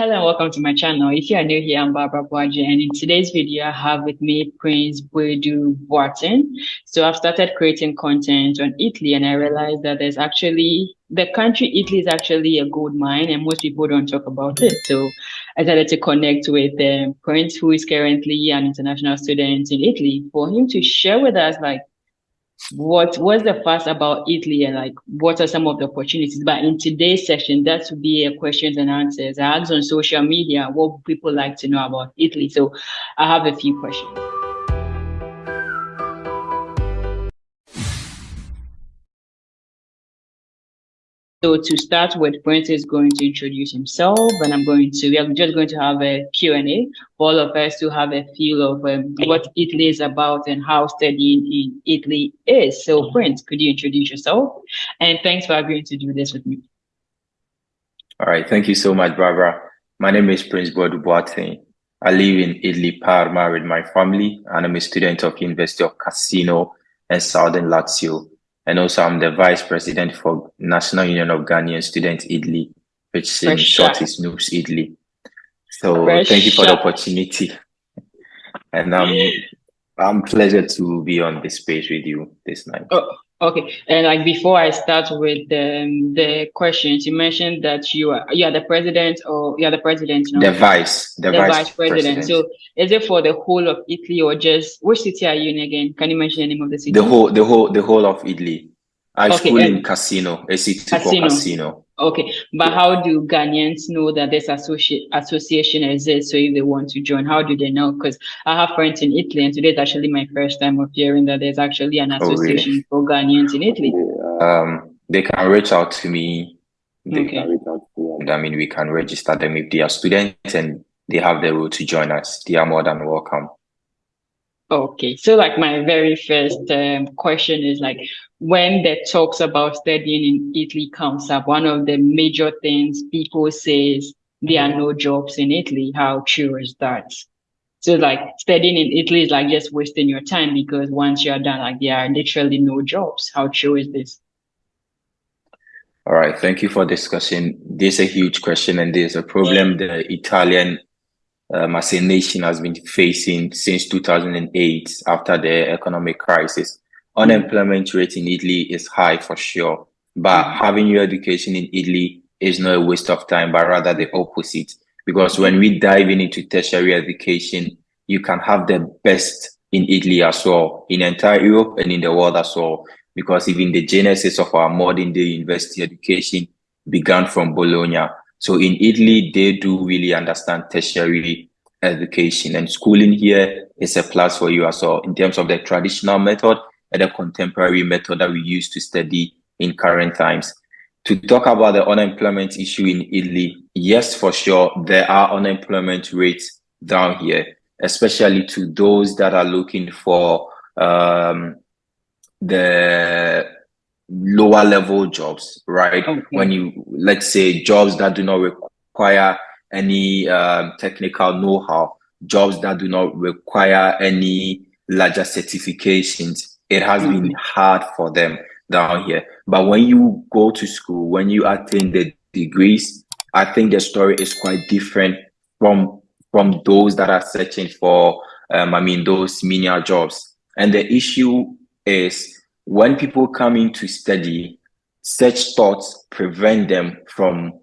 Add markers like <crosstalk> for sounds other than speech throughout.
Hello and welcome to my channel. If you are new here, I'm Barbara Boaji and in today's video, I have with me Prince Boadu Boateng. So I've started creating content on Italy and I realized that there's actually, the country Italy is actually a gold mine and most people don't talk about it. So I started to connect with um, Prince who is currently an international student in Italy for him to share with us like what was the first about Italy and like what are some of the opportunities? But in today's session, that would be a questions and answers. I asked on social media what people like to know about Italy. So I have a few questions. So to start with, Prince is going to introduce himself and I'm going to, we are just going to have a Q&A for all of us to have a feel of um, what Italy is about and how studying in Italy is. So Prince, could you introduce yourself? And thanks for agreeing to do this with me. All right, thank you so much, Barbara. My name is Prince Boadu Boateng. I live in Italy, Parma with my family, and I'm a student of University of Cassino and Southern Lazio. And also I'm the vice president for National Union of Ghanaian Students Italy, which in short is NUGS Italy. So thank you for the opportunity. And um, I'm pleasure to be on this page with you this night. Oh, okay. And like before I start with the, the questions, you mentioned that you are you are the president or you are the president. No? The vice. The, the vice, vice president. president. So is it for the whole of Italy or just which city are you in again? Can you mention the name of the city? The whole the whole the whole of Italy. I okay, school in Cassino, a city Cassino. called Cassino. Okay, but how do Ghanaians know that this associ- association exists? So if they want to join, how do they know? Because I have friends in Italy, and today is actually my first time of hearing that there's actually an association oh, really? for Ghanaians in Italy. Um, they can reach out to me. They okay. can reach out to me, I mean, we can register them if they are students and they have the route to join us. They are more than welcome. Okay, so like my very first um, question is like, when the talks about studying in Italy comes up, one of the major things people say is there are no jobs in Italy. How true is that? So like studying in Italy is like just wasting your time because once you're done, like there are literally no jobs. How true is this? All right, thank you for discussing. This is a huge question and there's a problem the Italian um, as a nation has been facing since 2008 after the economic crisis. Unemployment rate in Italy is high for sure, but having your education in Italy is not a waste of time, but rather the opposite. Because when we dive into tertiary education, you can have the best in Italy as well, in entire Europe and in the world as well. Because even the genesis of our modern day university education began from Bologna. So in Italy, they do really understand tertiary education and schooling here is a plus for you as well in terms of the traditional method and the contemporary method that we use to study in current times. To talk about the unemployment issue in Italy, yes, for sure, there are unemployment rates down here, especially to those that are looking for um, the lower level jobs, right? Okay. When you, let's say, jobs that do not require any um, technical know-how, jobs that do not require any larger certifications, it has mm -hmm. been hard for them down here. But when you go to school, when you attain the degrees, I think the story is quite different from from those that are searching for, um, I mean, those menial jobs. And the issue is when people come in to study, such thoughts prevent them from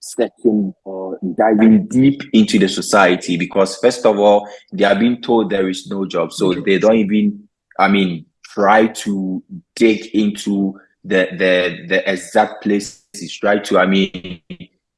searching or diving deep into the society because first of all, they are being told there is no job. So they don't even, I mean, try to dig into the the the exact places, try to, I mean,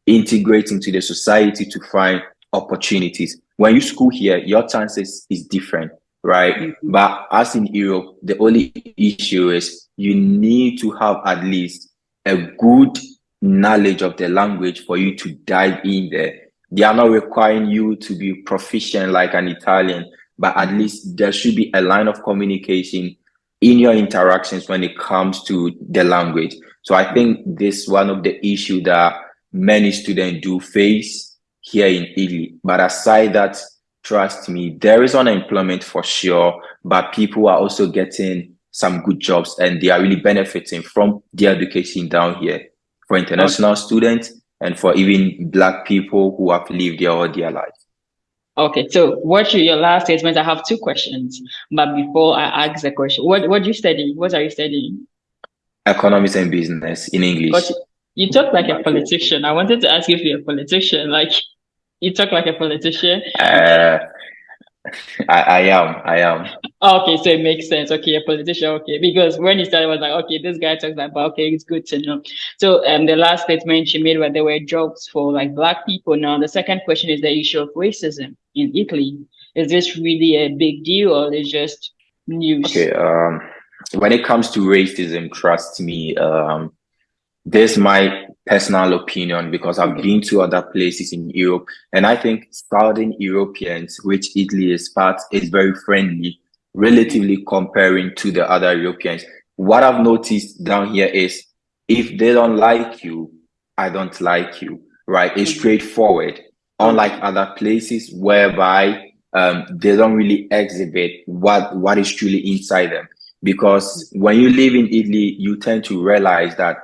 integrate into the society to find opportunities. When you school here, your chances is different right? Mm -hmm. But as in Europe, the only issue is you need to have at least a good knowledge of the language for you to dive in there. They are not requiring you to be proficient like an Italian, but at least there should be a line of communication in your interactions when it comes to the language. So I think this is one of the issue that many students do face here in Italy. But aside that, trust me, there is unemployment for sure, but people are also getting some good jobs and they are really benefiting from the education down here. For international okay. students, and for even black people who have lived there all their life. Okay, so what your last statement? I have two questions, but before I ask the question, what what do you study? What are you studying? Economics and business in English. But you talk like a politician. I wanted to ask you if you're a politician. Like you talk like a politician. Uh, <laughs> I, I am. I am. Okay, so it makes sense. Okay, a politician. Okay, because when you started, I was like, okay, this guy talks like, but okay, it's good to know. So, um, the last statement she made where there were jobs for like black people. Now, the second question is the issue of racism in Italy. Is this really a big deal, or is just news? Okay. Um, when it comes to racism, trust me. Um, this my personal opinion because I've been to other places in Europe, and I think Southern Europeans, which Italy is part, is very friendly, relatively comparing to the other Europeans. What I've noticed down here is if they don't like you, I don't like you, right? It's mm-hmm. straightforward. Unlike other places whereby um, they don't really exhibit what what is truly inside them. Because when you live in Italy, you tend to realize that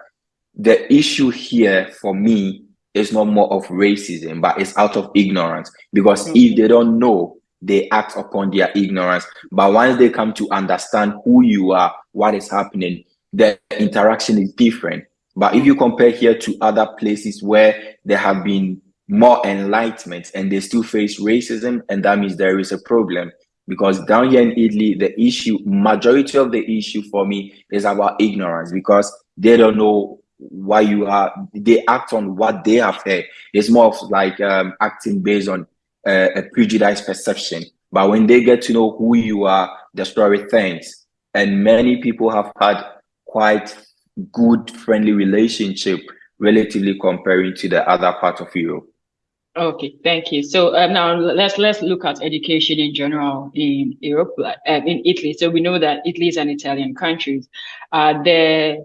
the issue here for me is not more of racism, but it's out of ignorance. Because if they don't know, they act upon their ignorance. But once they come to understand who you are, what is happening, the interaction is different. But if you compare here to other places where there have been more enlightenment and they still face racism, and that means there is a problem. Because down here in Italy, the issue, majority of the issue for me is about ignorance because they don't know why you are they act on what they have heard. It's more of like um, acting based on uh, a prejudiced perception. But when they get to know who you are the story things and many people have had quite good friendly relationship relatively comparing to the other part of europe Okay, thank you. So uh, now let's let's look at education in general in Europe, uh, in Italy. So we know that Italy is an Italian country. Uh, there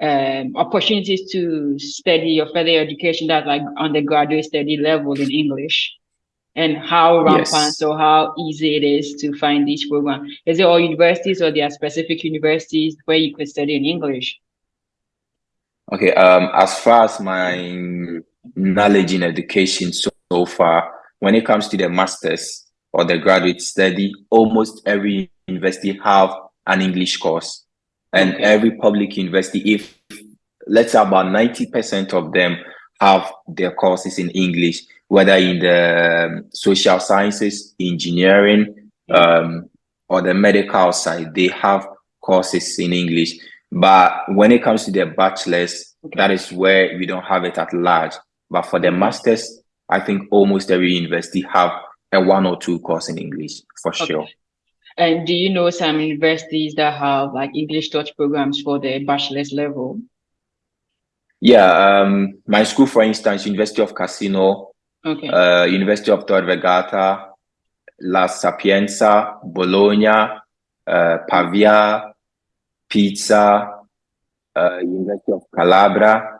um, opportunities to study or further education that like undergraduate study level in English and how rampant yes. or how easy it is to find these programs. Is it all universities or there are specific universities where you could study in English? Okay, um, as far as my knowledge in education so, so far, when it comes to the masters or the graduate study, almost every university have an English course and every public university, if let's say about 90% of them have their courses in English, whether in the um, social sciences, engineering, um, or the medical side, they have courses in English. But when it comes to their bachelor's, okay. that is where we don't have it at large. But for the masters, I think almost every university have a one or two course in English for okay. sure. And do you know some universities that have like English touch programs for the bachelor's level? Yeah, um, my school, for instance, University of Cassino, okay. uh, University of Tor Vergata, La Sapienza, Bologna, uh, Pavia, Pisa, uh, University of Calabria,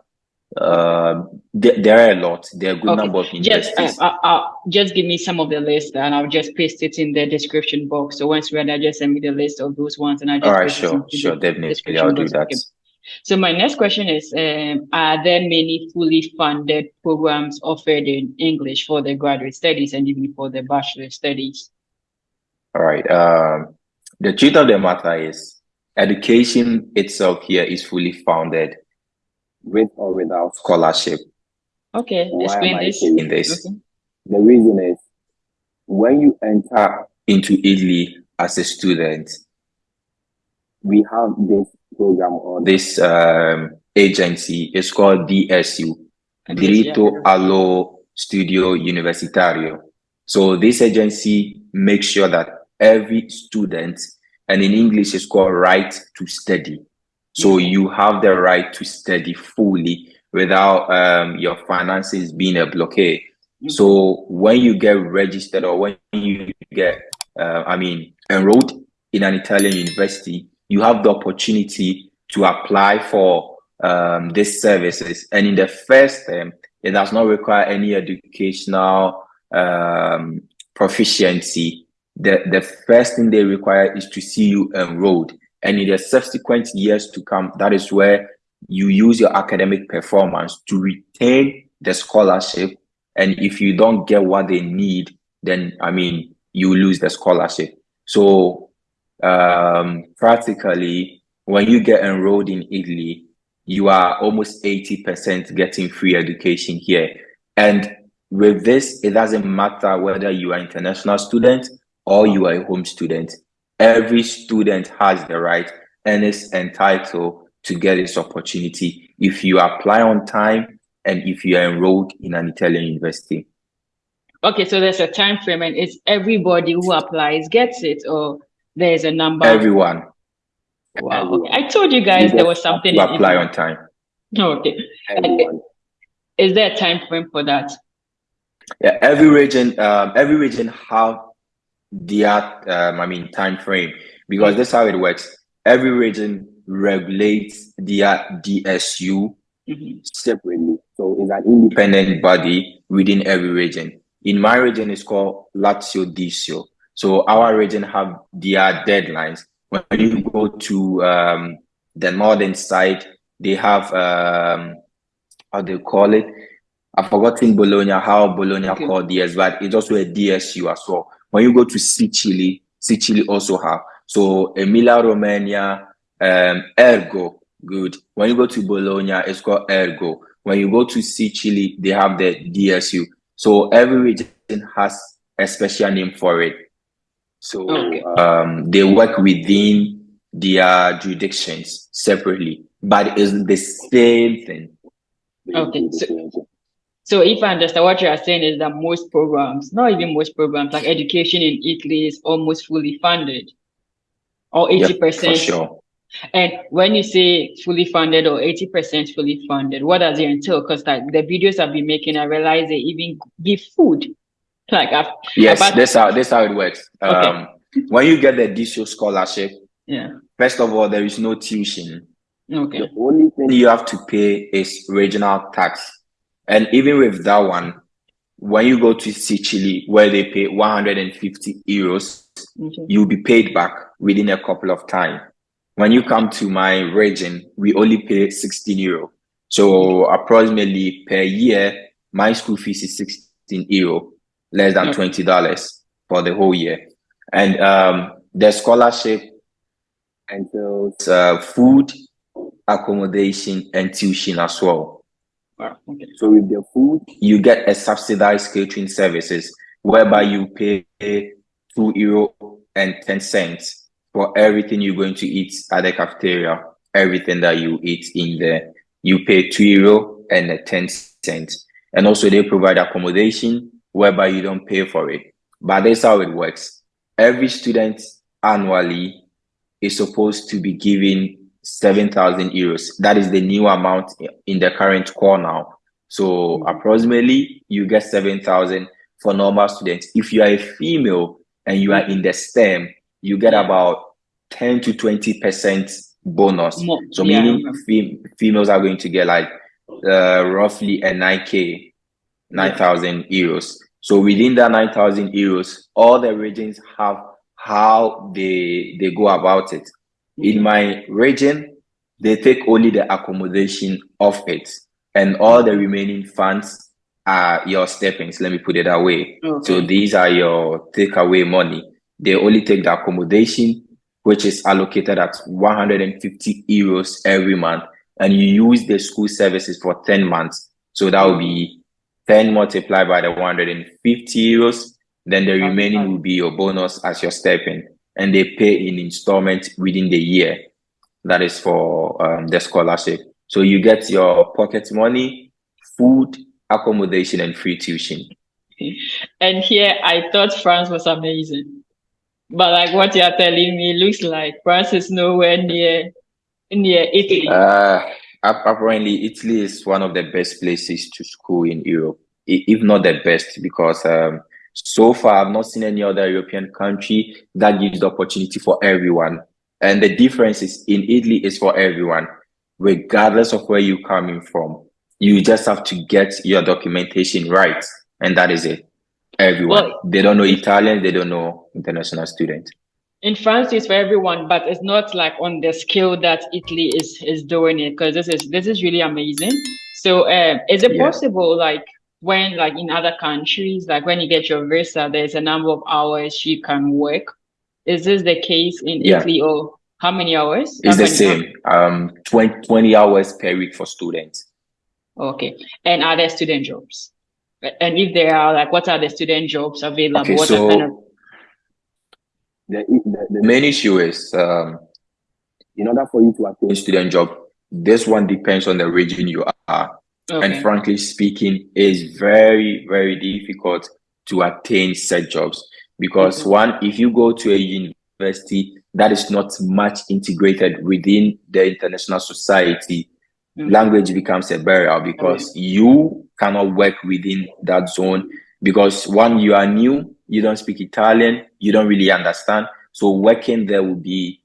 uh, there, there, are a lot. There are a good okay. number of universities. Just, uh, uh, just give me some of the list, and I'll just paste it in the description box. So once you're ready, just send me the list of those ones, and I just. All right, sure, sure, definitely, I'll do that. Okay. So my next question is: um, Are there many fully funded programs offered in English for the graduate studies and even for the bachelor studies? All right. Um, the truth of the matter is, education itself here is fully funded with or without scholarship. Okay, Why explain this. In this, okay. the reason is when you enter into Italy as a student, we have this program or this um, agency. It's called DSU, Diritto allo Studio Universitario. So this agency makes sure that every student, and in English, it's called right to study. So you have the right to study fully without um, your finances being a blockade. So when you get registered or when you get, uh, I mean, enrolled in an Italian university, you have the opportunity to apply for um, these services. And in the first term, it does not require any educational um, proficiency. The, the first thing they require is to see you enrolled. And in the subsequent years to come, that is where you use your academic performance to retain the scholarship. And if you don't get what they need, then I mean, you lose the scholarship. So um, practically, when you get enrolled in Italy, you are almost 80% getting free education here. And with this, it doesn't matter whether you are international student or you are a home student. Every student has the right and is entitled to get this opportunity if you apply on time and if you are enrolled in an Italian university. Okay, so there's a time frame and it's everybody who applies gets it or there's a number? Everyone. Wow. Okay. I told you guys you there was something. Apply on time. Okay. Everyone. Is there a time frame for that? Yeah, every region, um, every region have their, um, I mean, time frame because this is how it works. Every region regulates their DSU mm-hmm. separately. So it's an independent body within every region. In my region, it's called Lazio DSU. So our region have their deadlines. When you go to um, the northern side, they have um, how do you call it? I've forgotten Bologna, how Bologna okay. called DS, but it's also a DSU as well. When you go to Sicily, Sicily also have. So Emilia Romagna, um, Ergo, good. When you go to Bologna, it's called Ergo. When you go to Sicily, they have the DSU. So every region has a special name for it. So okay. um, they work within their jurisdictions separately, but it's the same thing. Okay. So, so if I understand what you are saying is that most programs, not even most programs, like education in Italy is almost fully funded or 80%. Yep, sure. And when you say fully funded or 80% fully funded, what does it entail? Because like the videos I've been making, I realize they even give food like I've, yes, about... that's how that's how it works. Okay. Um, when you get the DSU scholarship, yeah. First of all, there is no tuition. Okay. The only thing you have to pay is regional tax, and even with that one, when you go to Sicily, where they pay 150 euros, okay. you'll be paid back within a couple of time. When you come to my region, we only pay 16 euro. So approximately per year, my school fees is 16 euro less than twenty dollars for the whole year, and um, the scholarship entails uh, food, accommodation, and tuition as well. Okay. So with the food, you get a subsidized catering services whereby you pay two euro and ten cents for everything you're going to eat at the cafeteria. Everything that you eat in there, you pay two euro and ten cents. And also they provide accommodation whereby you don't pay for it. But that's how it works. Every student annually is supposed to be given 7,000 euros. That is the new amount in the current core now. So approximately you get 7,000 for normal students. If you are a female and you are in the STEM, you get about 10 to 20% bonus. So yeah. meaning fem females are going to get like uh, roughly a 9K, 9,000 euros. So within that 9,000 euros, all the regions have how they they go about it. In my region, they take only the accommodation of it, and all the remaining funds are your steppings. Let me put it that way. Okay. So these are your takeaway money. They only take the accommodation, which is allocated at 150 euros every month, and you use the school services for 10 months. So that will be 10 multiplied by the 150 euros, then the remaining will be your bonus as your stipend. And they pay in installment within the year. That is for um, the scholarship. So you get your pocket money, food, accommodation, and free tuition. And here I thought France was amazing. But like what you're telling me looks like France is nowhere near near Italy. Uh, apparently Italy is one of the best places to school in Europe, if not the best, because um, so far I've not seen any other European country that gives the opportunity for everyone. And the difference is in Italy is for everyone, regardless of where you're coming from. You just have to get your documentation right, and that is it. Everyone. Well, they don't know Italian, they don't know international student. in France it's for everyone, but it's not like on the scale that Italy is is doing it because this is this is really amazing. So, uh, is it yeah. possible, like when, like in other countries, like when you get your visa, there's a number of hours you can work? Is this the case in yeah. Italy, or how many hours? It's the same. Um, 20, 20 hours per week for students. Okay, and are there student jobs? And if there are, like, what are the student jobs available? Okay, what so kind of... the, the, the main issue is um, in order for you to attain student job, this one depends on the region you are. Okay. And frankly speaking, it's very, very difficult to attain said jobs because mm -hmm. one, if you go to a university that is not much integrated within the international society, mm -hmm. language becomes a barrier because okay. you cannot work within that zone because one, you are new, you don't speak Italian, you don't really understand. So working there will be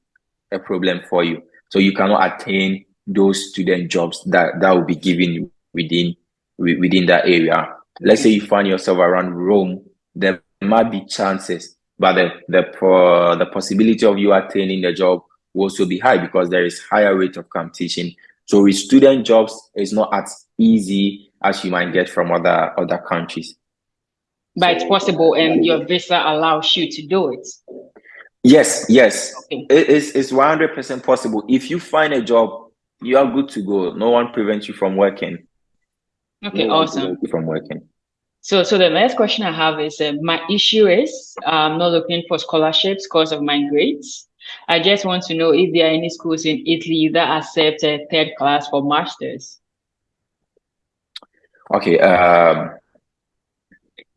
a problem for you. So you cannot attain those student jobs that, that will be given within within that area. Let's say you find yourself around Rome, there might be chances, but the the uh, the possibility of you attaining the job will also be high because there is higher rate of competition. So with student jobs, it's not as easy as you might get from other other countries. But it's possible, and your visa allows you to do it. Yes, yes. Okay. It, it's it's 100% possible. If you find a job, you are good to go. No one prevents you from working. Okay, no awesome. From working. So, so the next question I have is, uh, my issue is I'm not looking for scholarships because of my grades. I just want to know if there are any schools in Italy that accept a third class for masters. Okay. Um,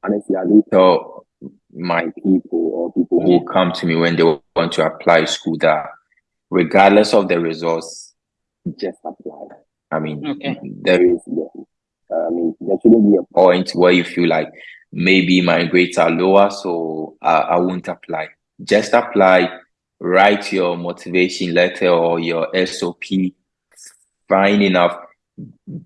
honestly, I do tell my people or people who come to me when they want to apply school that regardless of the results, just apply. I mean, okay. there is, I mean, there shouldn't be a point where you feel like maybe my grades are lower, so I, I won't apply. Just apply, write your motivation letter or your SOP, fine enough,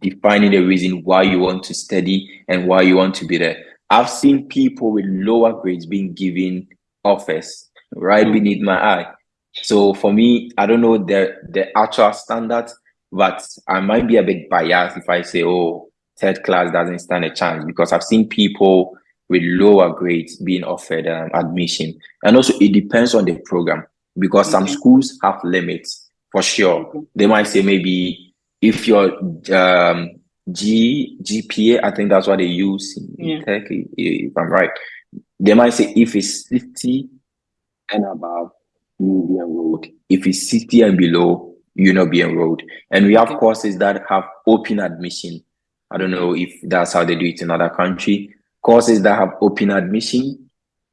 defining the reason why you want to study and why you want to be there. I've seen people with lower grades being given offers right hmm. beneath my eye. So for me, I don't know the the actual standards, but I might be a bit biased if I say, oh, third class doesn't stand a chance because I've seen people with lower grades being offered um, admission. And also it depends on the program because some schools have limits for sure. They might say maybe if your um, G GPA, I think that's what they use in yeah. tech, if I'm right. They might say if it's 50 and above, you'll be enrolled. If it's 60 and below, you'll not be enrolled. And we have okay. courses that have open admission. I don't know if that's how they do it in other country. Courses that have open admission,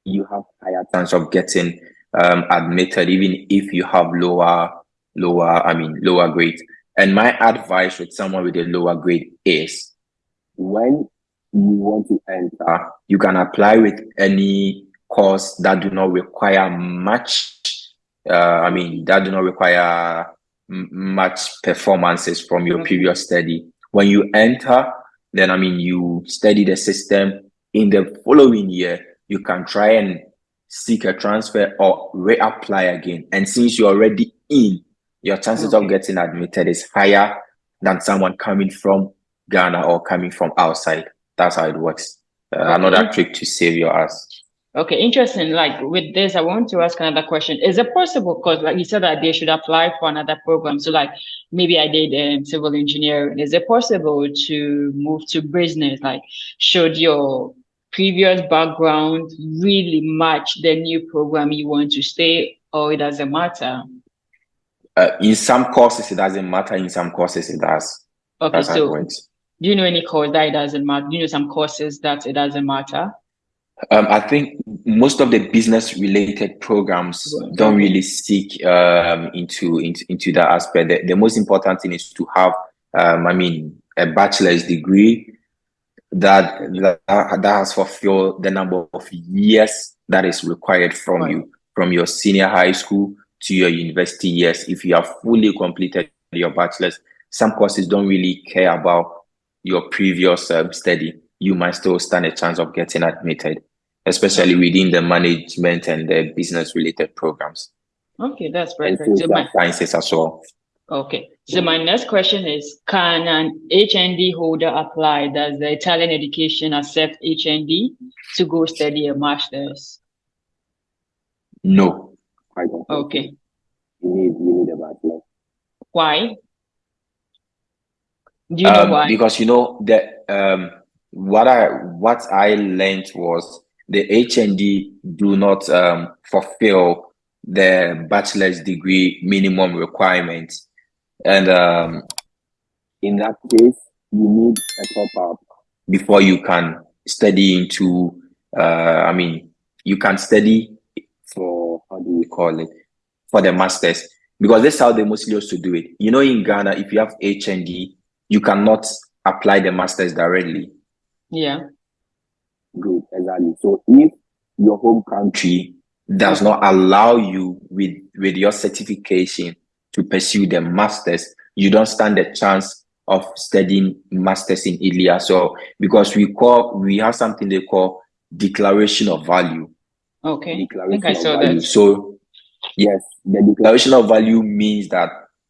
you have higher chance of getting um, admitted, even if you have lower, lower, I mean, lower grades. And my advice with someone with a lower grade is when you want to enter, you can apply with any course that do not require much, uh, I mean, that do not require much performances from your previous study. When you enter, then I mean, you study the system. In the following year, you can try and seek a transfer or reapply again. And since you're already in, your chances okay. of getting admitted is higher than someone coming from Ghana or coming from outside. That's how it works. Uh, okay. Another trick to save your ass. Okay, interesting. Like with this, I want to ask another question. Is it possible? Because like you said that they should apply for another program. So like maybe I did um, civil engineering. Is it possible to move to business? Like should your previous background really match the new program you want to stay or it doesn't matter? uh, in some courses it doesn't matter in some courses it does okay That's so do you know any course that it doesn't matter do you know some courses that it doesn't matter um, I think most of the business related programs don't really seek um, into, into into that aspect. The, the, most important thing is to have, um, I mean, a bachelor's degree that, that that has fulfilled the number of years that is required from right. you from your senior high school to your university years. If you have fully completed your bachelor's, some courses don't really care about your previous um, study. You might still stand a chance of getting admitted, especially within the management and the business related programs. Okay, that's perfect. And sciences as well. Okay. So my next question is, can an HND holder apply? Does the Italian education accept HND to go study a master's? No. Okay. You need you need a bachelor. Why? Do you know Um, why? because you know that um, what I what I learned was the HND do not um, fulfill the bachelor's degree minimum requirements, and um, In that case, you need a top up. before you can study into, uh, I mean, you can study for how do we call it for the masters because that's how they mostly used to do it. You know, in Ghana, if you have HND, you cannot apply the masters directly. Yeah. So if your home country does not allow you with with your certification to pursue the masters you don't stand a chance of studying masters in Italy so because we call we have something they call declaration of value Okay. I declaration I of saw value. that. so Yes, the declaration. declaration of value means that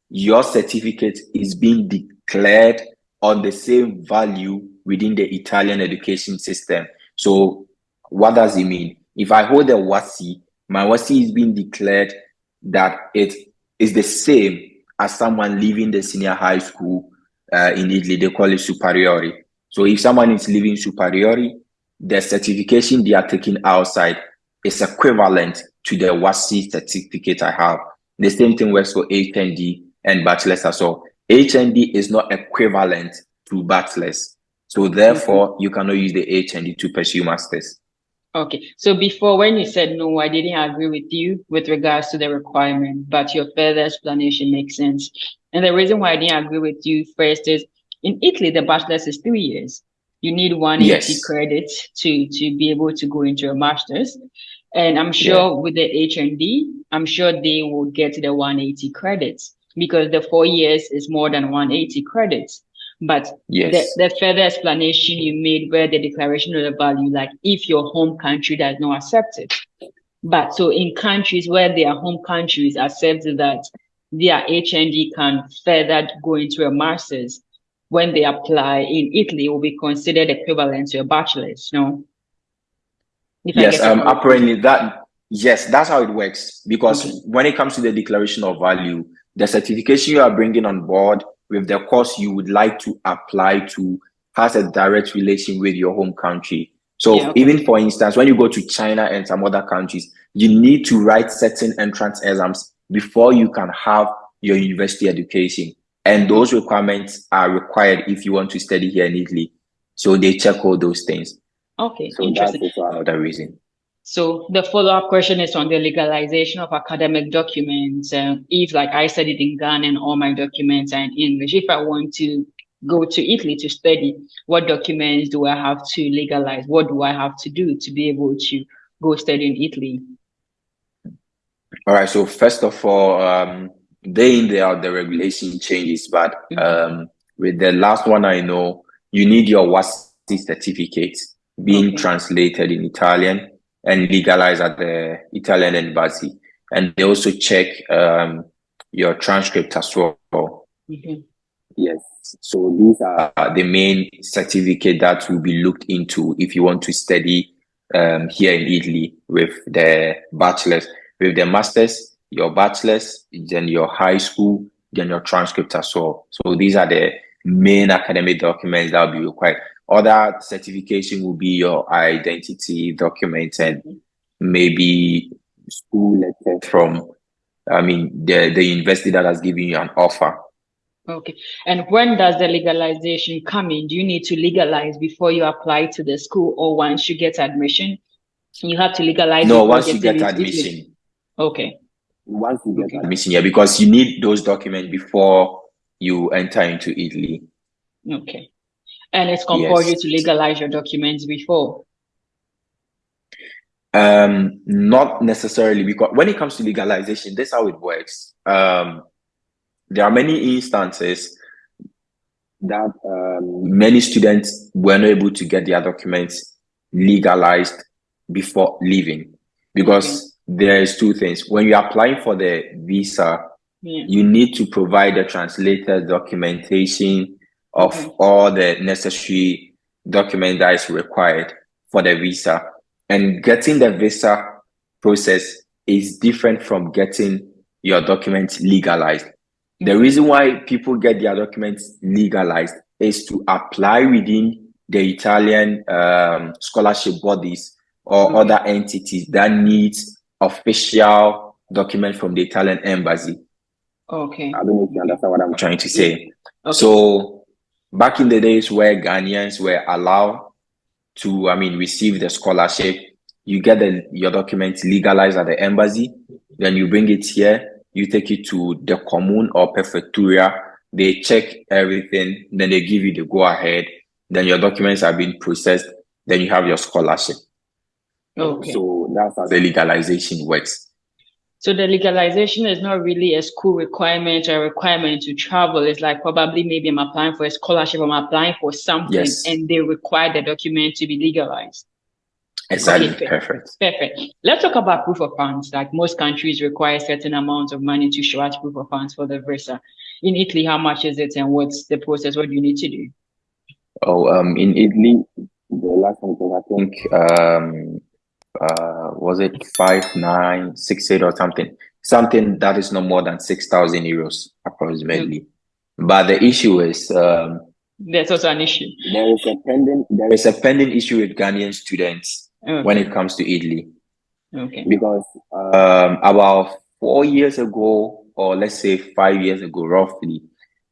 your certificate is being declared on the same value within the Italian education system. So, what does it mean? If I hold a WASSCE, my WASSCE is being declared that it is the same as someone leaving the senior high school uh, in Italy. They call it superiori. So, if someone is leaving superiori, the certification they are taking outside is equivalent to the WASSCE certificate I have. The same thing works for HND and bachelor's as well. HND is not equivalent to bachelor's. So therefore, you cannot use the HND to pursue masters. Okay. So before, when you said no, I didn't agree with you with regards to the requirement, but your further explanation makes sense. And the reason why I didn't agree with you first is in Italy, the bachelor's is three years. You need 180 Yes. credits to, to be able to go into a master's. And I'm sure with the HND, I'm sure they will get the 180 credits because the four years is more than 180 credits. But Yes. the, the further explanation you made where the declaration of the value, like if your home country does not accept it. But so in countries where their home countries accept that their HND can further go into a master's, when they apply in Italy, it will be considered equivalent to a bachelor's, no? If yes, um, apparently that yes, that's how it works. Because Okay. when it comes to the declaration of value, the certification you are bringing on board with the course you would like to apply to has a direct relation with your home country. So Yeah, okay. even for instance, when you go to China and some other countries, you need to write certain entrance exams before you can have your university education. And mm-hmm. those requirements are required if you want to study here in Italy. So they check all those things. Okay, So that's interesting. also Another reason. So the follow-up question is on the legalization of academic documents. Um, if like I studied in Ghana and all my documents are in English, if I want to go to Italy to study, what documents do I have to legalize? What do I have to do to be able to go study in Italy? All right. So first of all, um, day in day out, the regulation changes, but Mhm. um, with the last one I know, you need your WASSCE certificate being Okay. translated in Italian and legalize at the Italian embassy, and they also check um, your transcript as well. Mhm. yes. So these are the main certificate that will be looked into if you want to study um, here in Italy with the bachelor's, with the master's, your bachelor's, then your high school, then your transcript as well. So these are the main academic documents that will be required. Other certification will be your identity document and mm-hmm. maybe school letter from, I mean, the, the university that has given you an offer. Okay. And when does the legalization come in? Do you need to legalize before you apply to the school or once you get admission? You have to legalize No, once you get admission, Okay. Once you get Okay. admission here because you need those documents before you enter into Italy. Okay. And it's compulsory Yes. to legalize your documents before. Um, not necessarily because when it comes to legalization, this is how it works. Um, there are many instances that um, many students were not able to get their documents legalized before leaving because there is two things. When you're applying for the visa, Yeah. you need to provide the translated documentation of Okay. all the necessary document that is required for the visa. And getting the visa process is different from getting your documents legalized. The reason why people get their documents legalized is to apply within the Italian um, scholarship bodies or Okay. other entities that needs official document from the Italian embassy. Okay. I don't know if you understand what I'm I'm trying to say. Okay. So back in the days where Ghanaians were allowed to, I mean, receive the scholarship, you get the, your documents legalized at the embassy, then you bring it here, you take it to the commune or prefectura, they check everything, then they give you the go ahead, then your documents are being processed, then you have your scholarship. Okay. So that's how The legalization works. So the legalization is not really a school requirement or a requirement to travel. It's like probably maybe I'm applying for a scholarship, I'm applying for something, Yes. and they require the document to be legalized. Exactly, Okay. perfect. Perfect. Let's talk about proof of funds. Like most countries require certain amounts of money to show as proof of funds for the visa. In Italy, how much is it and what's the process? What do you need to do? Oh, um, in Italy, the last one I think um uh was it five nine six eight or something something that is no more than six thousand euros approximately but the issue is um That's also an issue. there is a pending there is a pending issue with Ghanaian students Okay. when it comes to Italy okay. because um about four years ago or let's say five years ago roughly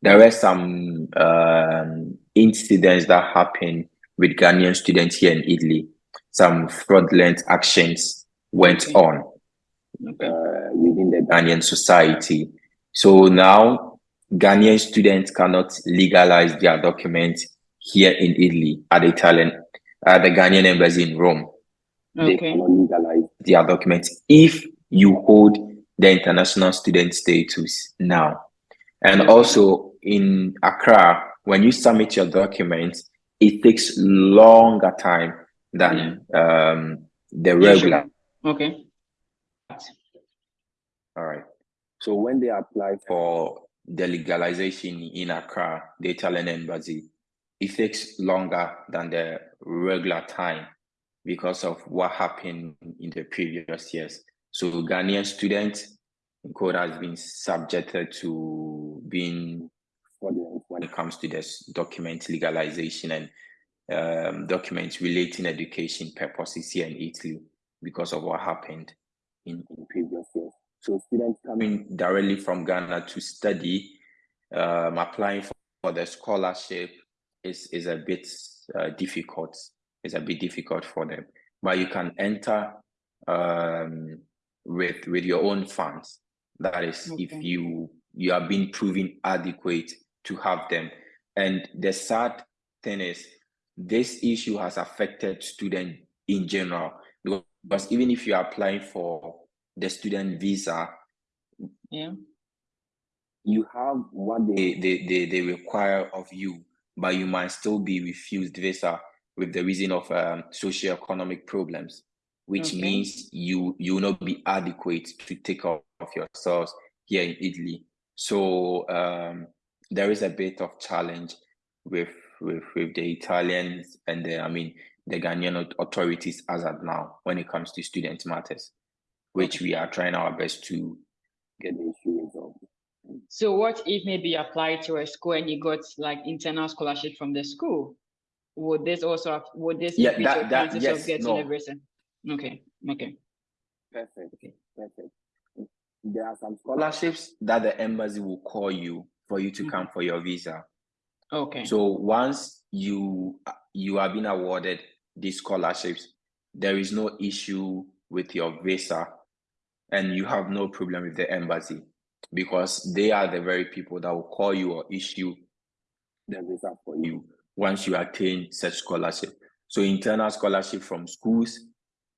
there were some um incidents that happened with Ghanaian students here in Italy some fraudulent actions went Okay. on uh, within the Ghanaian society. So now Ghanaian students cannot legalize their documents here in Italy at the Italian at the Ghanaian embassy in Rome. they cannot legalize Their documents if you hold the international student status now. And also in Accra, when you submit your documents, it takes longer time than um, the Yeah, sure. regular. Okay. All right. so when they apply for the legalization in Accra, the Italian embassy, it takes longer than the regular time because of what happened in the previous years. So Ghanaian students in code has been subjected to being when it comes to this document legalization and um, documents relating education purposes here in Italy because of what happened in in previous years. So students coming directly from Ghana to study, um, applying for, for the scholarship is is a bit uh, difficult. It's a bit difficult for them, but you can enter um, with with your own funds. That is, if you you are being proven adequate to have them. And the sad thing is, this issue has affected students in general because even if you are applying for the student visa, Yeah. you have what they they, they, they, require of you, but you might still be refused visa with the reason of um, socio-economic problems, which Okay. means you you will not be adequate to take care of yourselves here in Italy. So um, there is a bit of challenge with with with the Italians and the I mean the Ghanaian authorities as at now when it comes to student matters, which we are trying our best to get the issue resolved. So what if maybe you applied to a school and you got like internal scholarship from the school? Would this also have, would this Yeah, increase that- your that- yes, of getting no. a visa? Okay. Okay. Perfect. okay. Perfect. There are some scholarships. that the embassy will call you for you to Mhm. come for your visa. Okay. So once you you have been awarded these scholarships, there is no issue with your visa, and you have no problem with the embassy because they are the very people that will call you or issue The visa for you. once you attain such scholarship. So internal scholarship from schools,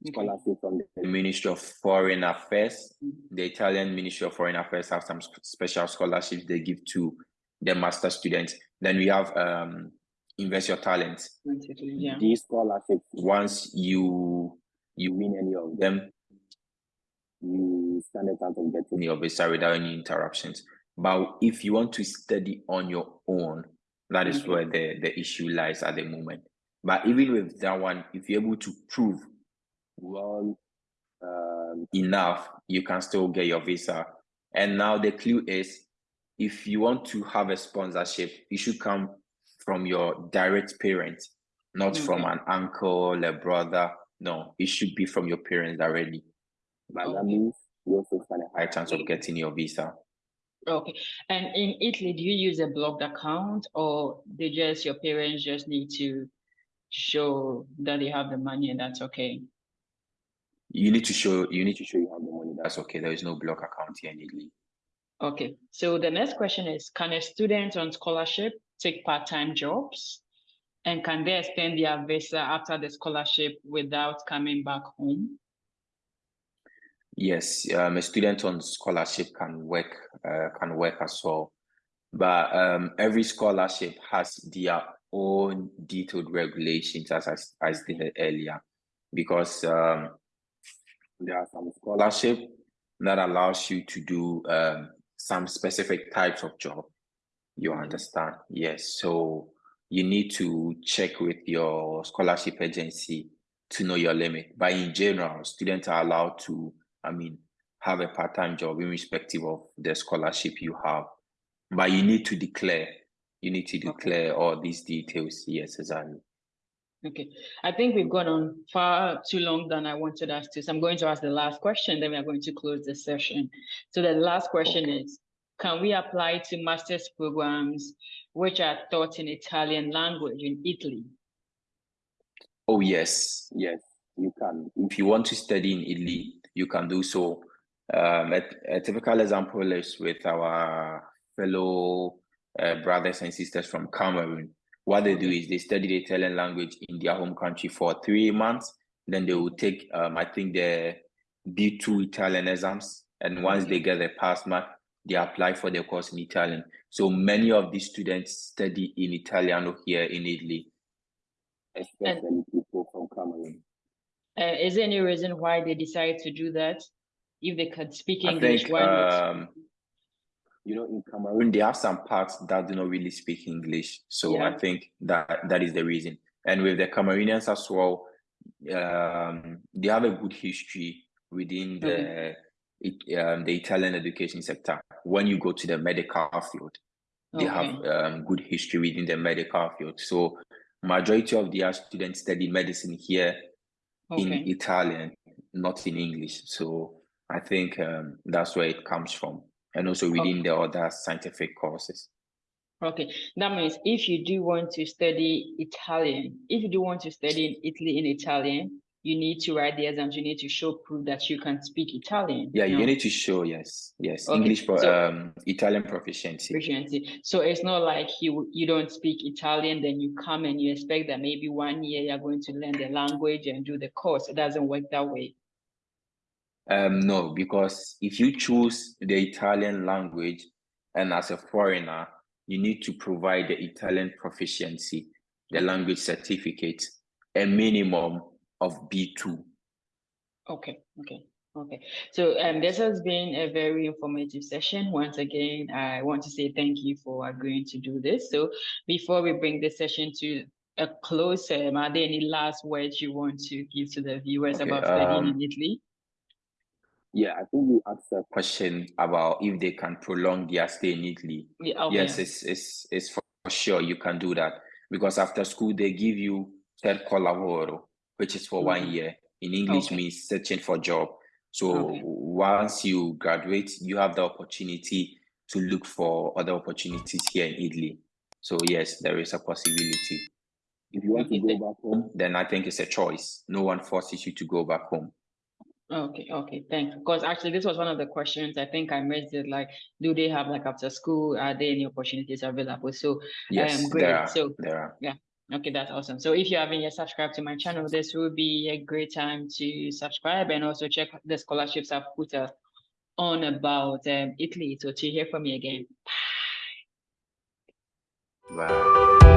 Scholarship from the Ministry of Foreign Affairs, Mhm. the Italian Ministry of Foreign Affairs have some special scholarships they give to the master students. Then we have um, Invest Your Talent. Yeah. these scholarships. Once you You you win any of them. them, you stand a chance of getting your visa without any interruptions. But if you want to study on your own, that is Okay. where the, the issue lies at the moment. But even with that one, if you're able to prove well um, enough, you can still get your visa. And now the clue is if you want to have a sponsorship, it should come from your direct parents, not from mm-hmm. an uncle, a brother. No, it should be from your parents directly. but that means you also stand a High chance of getting your visa. Okay. And in Italy, do you use a blocked account or they just your parents just need to show that they have the money and that's okay? You need to show you need to show you have the money. That's okay. There is no block account here in Italy. Okay. So the next question is, can a student on scholarship take part-time jobs? And can they extend their visa after the scholarship without coming back home? Yes, um, a student on scholarship can work uh, can work as well, but um, every scholarship has their own detailed regulations, as I, I stated earlier, because um, there are some scholarship that allows you to do um, some specific types of job. You understand? Yes. So you need to check with your scholarship agency to know your limit. But in general, students are allowed to, I mean, have a part-time job irrespective of the scholarship you have. But you need to declare. You need to Okay. declare all these details. Yes, exactly. Okay. I think we've gone on far too long than I wanted us to. So I'm going to ask the last question, then we are going to close the session. So the last question Okay. is, can we apply to master's programs which are taught in Italian language in Italy? Oh, yes. yes you can if you want to study in Italy, you can do so. Um, a, a typical example is with our fellow uh, brothers and sisters from Cameroon. What they do is they study the Italian language in their home country for three months. Then they will take, um, I think, the B2 Italian exams. And once they get the pass mark, they apply for the course in Italian. So many of these students study in Italiano here in Italy. especially people from Cameroon Uh, is there any reason why they decide to do that? If they could speak I English, think why not? um, you know in Cameroon there are some parts that do not really speak English. So Yeah. I think that that is the reason. And with the Cameroonians as well, um, they have a good history within the it, um, the Italian education sector. When you go to the medical field, they Okay. have um, good history within the medical field. So majority of their students study medicine here in Italian, not in English. So I think um, that's where it comes from, and also within the other scientific courses. Okay, that means if you do want to study Italian, if you do want to study in Italy in Italian, you need to write the exams. You need to show proof that you can speak Italian. Yeah, No? you need to show yes, yes, Okay, English pro- so- um, Italian proficiency. proficiency. So it's not like you you don't speak Italian, then you come and you expect that maybe one year you're going to learn the language and do the course. It doesn't work that way. Um, no, because if you choose the Italian language and as a foreigner, you need to provide the Italian proficiency, the language certificate, a minimum of B2. Okay, okay, okay. So um, this has been a very informative session. Once again, I want to say thank you for agreeing to do this. So before we bring this session to a close, um, are there any last words you want to give to the viewers Okay, about studying um, in Italy? Yeah I think you asked a Question about if they can prolong their stay in Italy. Yeah, okay. Yes, it's, it's, it's for sure you can do that because after school they give you cerco lavoro, which is for one Mhm. year. In English Okay. means searching for job. So Okay. once you graduate, you have the opportunity to look for other opportunities here in Italy. So yes, there is a possibility. if you want to go back home Then I think it's a choice. No one forces you to go back home. Okay, okay, thanks. Because actually, this was one of the questions I think I missed it. Like, do they have like after school? Are there any opportunities available? So, Yes, um, great. there are. So, there are. yeah, Okay, that's awesome. So if you haven't yet subscribed to my channel, this will be a great time to subscribe and also check the scholarships I've put uh, on about um, Italy. So to hear from me again. Bye.